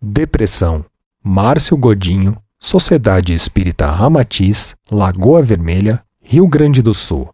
Depressão. Márcio Godinho, Sociedade Espírita Ramatiz, Lagoa Vermelha, Rio Grande do Sul.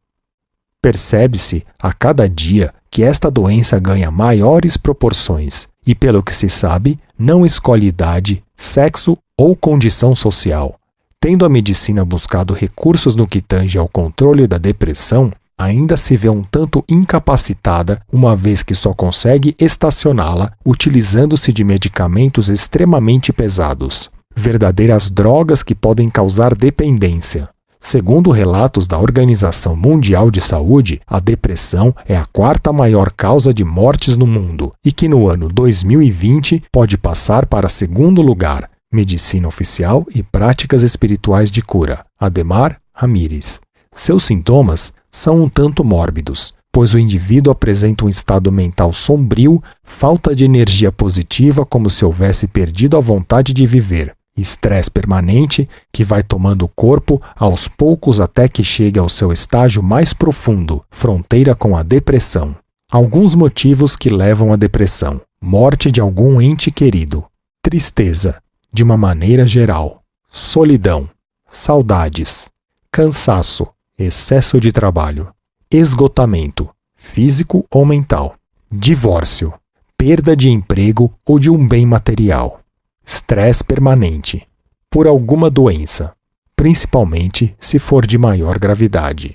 Percebe-se a cada dia que esta doença ganha maiores proporções e, pelo que se sabe, não escolhe idade, sexo ou condição social. Tendo a medicina buscado recursos no que tange ao controle da depressão, ainda se vê um tanto incapacitada, uma vez que só consegue estacioná-la utilizando-se de medicamentos extremamente pesados, verdadeiras drogas que podem causar dependência. Segundo relatos da Organização Mundial de Saúde, a depressão é a quarta maior causa de mortes no mundo e que no ano 2020 pode passar para segundo lugar. Medicina Oficial e Práticas Espirituais de Cura. Ademar Ramires. Seus sintomas são um tanto mórbidos, pois o indivíduo apresenta um estado mental sombrio, falta de energia positiva, como se houvesse perdido a vontade de viver estresse permanente que vai tomando o corpo aos poucos até que chegue ao seu estágio mais profundo, fronteira com a depressão. Alguns motivos que levam à depressão: morte de algum ente querido, tristeza, de uma maneira geral, solidão, saudades, cansaço, excesso de trabalho, esgotamento, físico ou mental, divórcio, perda de emprego ou de um bem material Estresse permanente. Por alguma doença, principalmente se for de maior gravidade.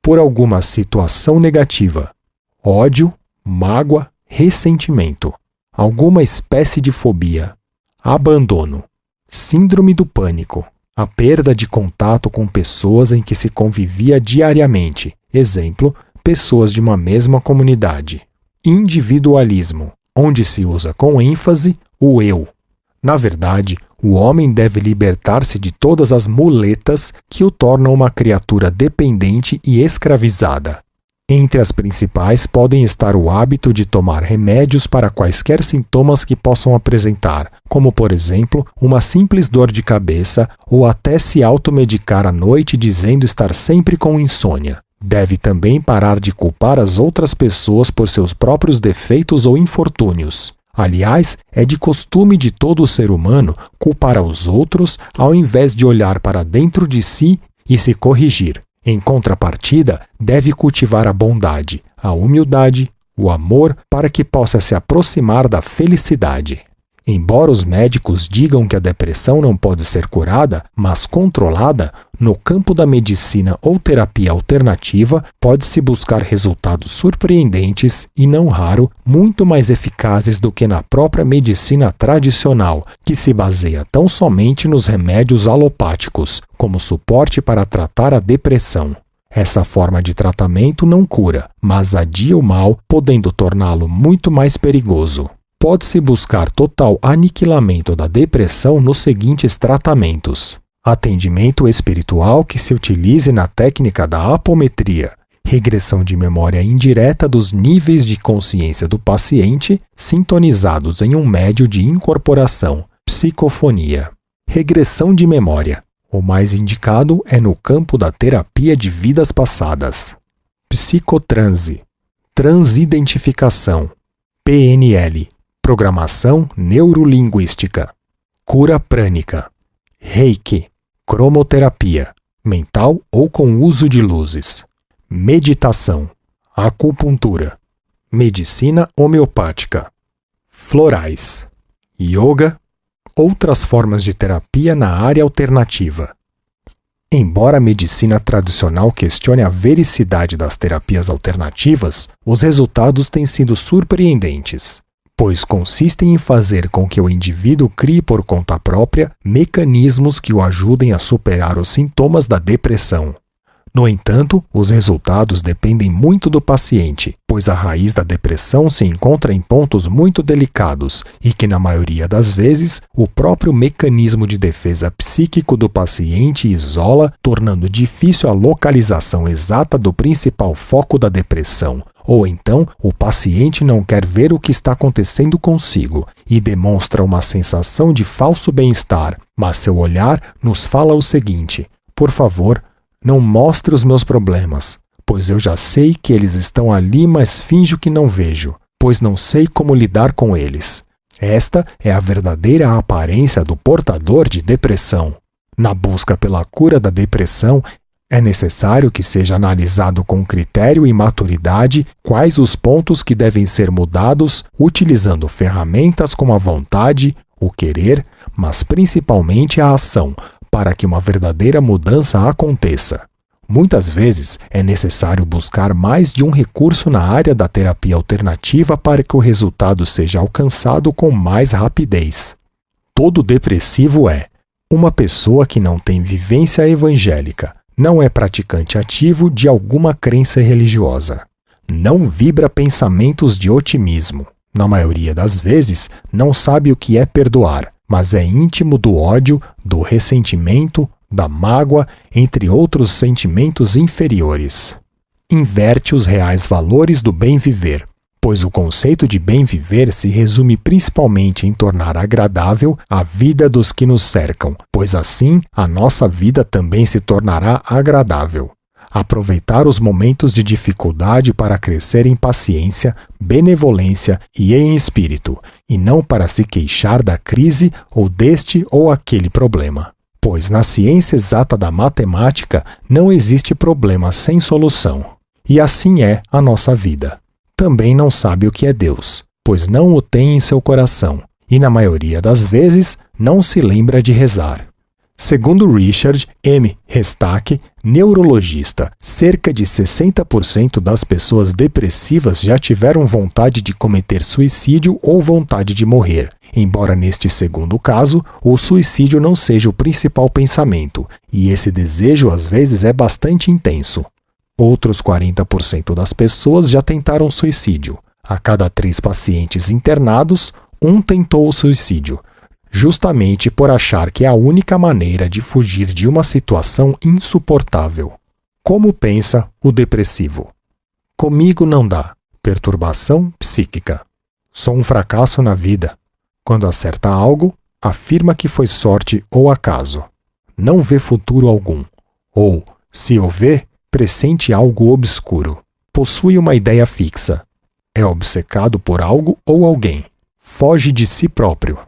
Por alguma situação negativa. Ódio, mágoa, ressentimento. Alguma espécie de fobia. Abandono. Síndrome do pânico. A perda de contato com pessoas em que se convivia diariamente. Exemplo, pessoas de uma mesma comunidade. Individualismo, onde se usa com ênfase o eu, na verdade, o homem deve libertar-se de todas as muletas que o tornam uma criatura dependente e escravizada. Entre as principais podem estar o hábito de tomar remédios para quaisquer sintomas que possam apresentar, como, por exemplo, uma simples dor de cabeça ou até se automedicar à noite dizendo estar sempre com insônia. Deve também parar de culpar as outras pessoas por seus próprios defeitos ou infortúnios. Aliás, é de costume de todo ser humano culpar aos outros ao invés de olhar para dentro de si e se corrigir. Em contrapartida, deve cultivar a bondade, a humildade, o amor para que possa se aproximar da felicidade. Embora os médicos digam que a depressão não pode ser curada, mas controlada, no campo da medicina ou terapia alternativa, pode-se buscar resultados surpreendentes e, não raro, muito mais eficazes do que na própria medicina tradicional, que se baseia tão somente nos remédios alopáticos, como suporte para tratar a depressão. Essa forma de tratamento não cura, mas adia o mal, podendo torná-lo muito mais perigoso pode-se buscar total aniquilamento da depressão nos seguintes tratamentos: atendimento espiritual que se utilize na técnica da apometria, regressão de memória indireta dos níveis de consciência do paciente sintonizados em um médio de incorporação, psicofonia. Regressão de memória. O mais indicado é no campo da terapia de vidas passadas. Psicotranse. Transidentificação. PNL Programação neurolinguística, cura prânica, reiki, cromoterapia, mental ou com uso de luzes, meditação, acupuntura, medicina homeopática, florais, yoga, outras formas de terapia na área alternativa. Embora a medicina tradicional questione a vericidade das terapias alternativas, os resultados têm sido surpreendentes pois consistem em fazer com que o indivíduo crie por conta própria mecanismos que o ajudem a superar os sintomas da depressão. No entanto, os resultados dependem muito do paciente, pois a raiz da depressão se encontra em pontos muito delicados e que, na maioria das vezes, o próprio mecanismo de defesa psíquico do paciente isola, tornando difícil a localização exata do principal foco da depressão, ou então, o paciente não quer ver o que está acontecendo consigo e demonstra uma sensação de falso bem-estar, mas seu olhar nos fala o seguinte: por favor, não mostre os meus problemas, pois eu já sei que eles estão ali, mas finjo que não vejo, pois não sei como lidar com eles. Esta é a verdadeira aparência do portador de depressão. Na busca pela cura da depressão, é necessário que seja analisado com critério e maturidade quais os pontos que devem ser mudados, utilizando ferramentas como a vontade, o querer, mas principalmente a ação, para que uma verdadeira mudança aconteça. Muitas vezes é necessário buscar mais de um recurso na área da terapia alternativa para que o resultado seja alcançado com mais rapidez. Todo depressivo é uma pessoa que não tem vivência evangélica, não é praticante ativo de alguma crença religiosa, não vibra pensamentos de otimismo, na maioria das vezes não sabe o que é perdoar, mas é íntimo do ódio, do ressentimento, da mágoa, entre outros sentimentos inferiores. Inverte os reais valores do bem viver, pois o conceito de bem viver se resume principalmente em tornar agradável a vida dos que nos cercam, pois assim a nossa vida também se tornará agradável. Aproveitar os momentos de dificuldade para crescer em paciência, benevolência e em espírito, e não para se queixar da crise ou deste ou aquele problema pois na ciência exata da matemática não existe problema sem solução. E assim é a nossa vida. Também não sabe o que é Deus, pois não o tem em seu coração, e na maioria das vezes não se lembra de rezar. Segundo Richard M. Restack, neurologista, cerca de 60% das pessoas depressivas já tiveram vontade de cometer suicídio ou vontade de morrer, embora neste segundo caso o suicídio não seja o principal pensamento, e esse desejo às vezes é bastante intenso. Outros 40% das pessoas já tentaram suicídio. A cada três pacientes internados, um tentou o suicídio, justamente por achar que é a única maneira de fugir de uma situação insuportável. Como pensa o depressivo? Comigo não dá. Perturbação psíquica. Sou um fracasso na vida. Quando acerta algo, afirma que foi sorte ou acaso. Não vê futuro algum. Ou, se o vê, pressente algo obscuro. Possui uma ideia fixa. É obcecado por algo ou alguém. Foge de si próprio.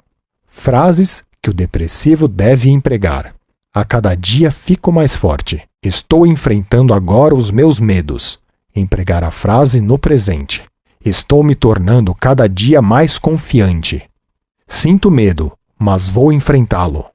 Frases que o depressivo deve empregar. A cada dia fico mais forte. Estou enfrentando agora os meus medos. Empregar a frase no presente. Estou me tornando cada dia mais confiante. Sinto medo, mas vou enfrentá-lo.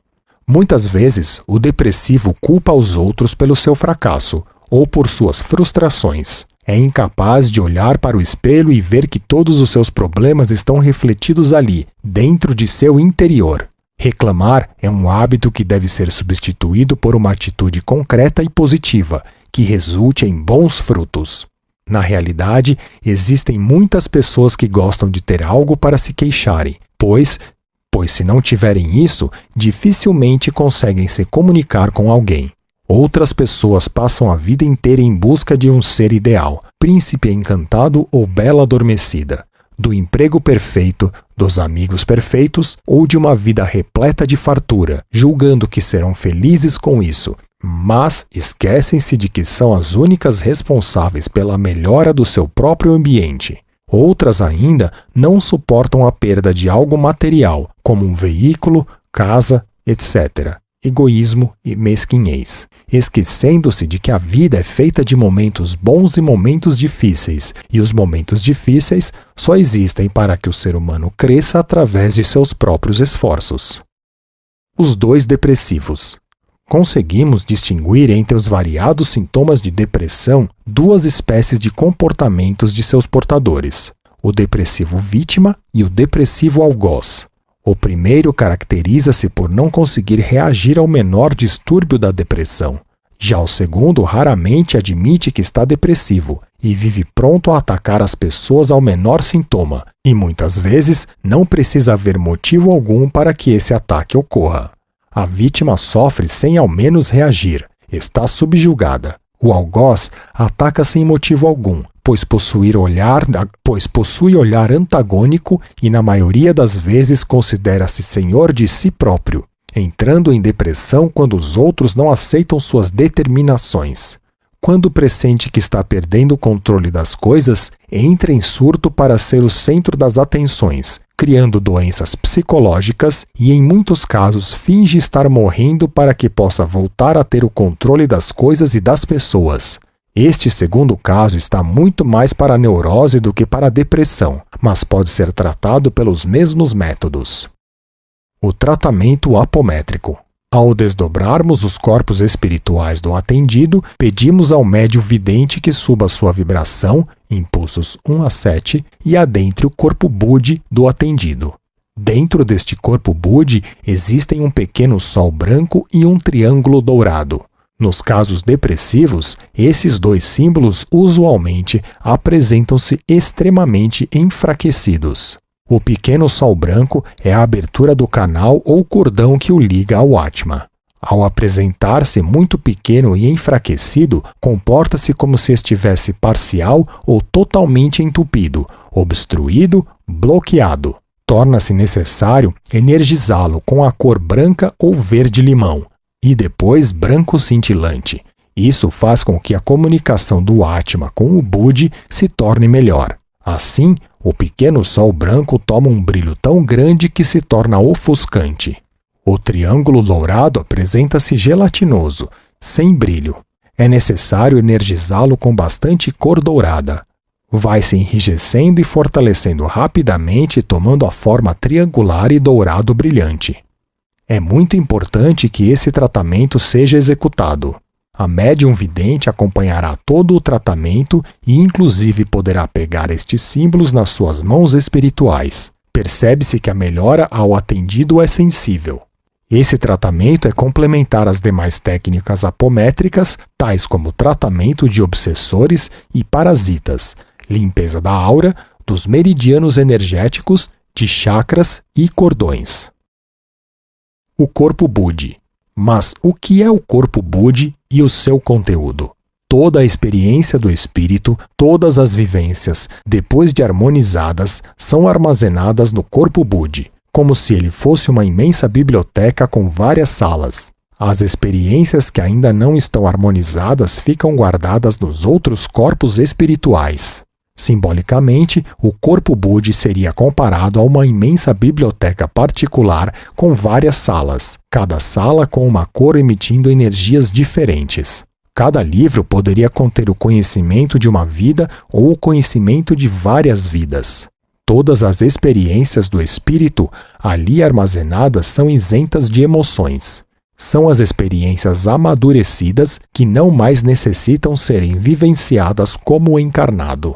Muitas vezes, o depressivo culpa os outros pelo seu fracasso ou por suas frustrações. É incapaz de olhar para o espelho e ver que todos os seus problemas estão refletidos ali, dentro de seu interior. Reclamar é um hábito que deve ser substituído por uma atitude concreta e positiva, que resulte em bons frutos. Na realidade, existem muitas pessoas que gostam de ter algo para se queixarem, pois, pois se não tiverem isso, dificilmente conseguem se comunicar com alguém. Outras pessoas passam a vida inteira em busca de um ser ideal, príncipe encantado ou bela adormecida, do emprego perfeito, dos amigos perfeitos ou de uma vida repleta de fartura, julgando que serão felizes com isso, mas esquecem-se de que são as únicas responsáveis pela melhora do seu próprio ambiente. Outras ainda não suportam a perda de algo material, como um veículo, casa, etc. Egoísmo e mesquinhez, esquecendo-se de que a vida é feita de momentos bons e momentos difíceis, e os momentos difíceis só existem para que o ser humano cresça através de seus próprios esforços. Os dois depressivos. Conseguimos distinguir entre os variados sintomas de depressão duas espécies de comportamentos de seus portadores: o depressivo vítima e o depressivo algoz. O primeiro caracteriza-se por não conseguir reagir ao menor distúrbio da depressão. Já o segundo raramente admite que está depressivo e vive pronto a atacar as pessoas ao menor sintoma, e muitas vezes não precisa haver motivo algum para que esse ataque ocorra. A vítima sofre sem ao menos reagir, está subjugada. O algoz ataca sem motivo algum, pois, possuir olhar, pois possui olhar antagônico e, na maioria das vezes, considera-se senhor de si próprio, entrando em depressão quando os outros não aceitam suas determinações. Quando pressente que está perdendo o controle das coisas, entra em surto para ser o centro das atenções, criando doenças psicológicas e, em muitos casos, finge estar morrendo para que possa voltar a ter o controle das coisas e das pessoas. Este segundo caso está muito mais para a neurose do que para a depressão, mas pode ser tratado pelos mesmos métodos. O tratamento apométrico. Ao desdobrarmos os corpos espirituais do atendido, pedimos ao médium vidente que suba sua vibração, impulsos 1 a 7, e adentre o corpo Budi do atendido. Dentro deste corpo Budi existem um pequeno sol branco e um triângulo dourado. Nos casos depressivos, esses dois símbolos usualmente apresentam-se extremamente enfraquecidos. O pequeno sol branco é a abertura do canal ou cordão que o liga ao Atma. Ao apresentar-se muito pequeno e enfraquecido, comporta-se como se estivesse parcial ou totalmente entupido, obstruído, bloqueado. Torna-se necessário energizá-lo com a cor branca ou verde-limão, e depois branco cintilante. Isso faz com que a comunicação do Atma com o Budi se torne melhor. Assim, o pequeno sol branco toma um brilho tão grande que se torna ofuscante. O triângulo dourado apresenta-se gelatinoso, sem brilho. É necessário energizá-lo com bastante cor dourada. Vai se enrijecendo e fortalecendo rapidamente, tomando a forma triangular e dourado brilhante. É muito importante que esse tratamento seja executado. A médium vidente acompanhará todo o tratamento e, inclusive, poderá pegar estes símbolos nas suas mãos espirituais. Percebe-se que a melhora ao atendido é sensível. Esse tratamento é complementar às demais técnicas apométricas, tais como tratamento de obsessores e parasitas, limpeza da aura, dos meridianos energéticos, de chakras e cordões. O corpo Budi mas o que é o corpo Budi e o seu conteúdo? Toda a experiência do espírito, todas as vivências, depois de harmonizadas, são armazenadas no corpo Budi, como se ele fosse uma imensa biblioteca com várias salas. As experiências que ainda não estão harmonizadas ficam guardadas nos outros corpos espirituais. Simbolicamente, o corpo Budi seria comparado a uma imensa biblioteca particular com várias salas, cada sala com uma cor emitindo energias diferentes. Cada livro poderia conter o conhecimento de uma vida ou o conhecimento de várias vidas. Todas as experiências do espírito ali armazenadas são isentas de emoções. São as experiências amadurecidas que não mais necessitam serem vivenciadas como encarnado.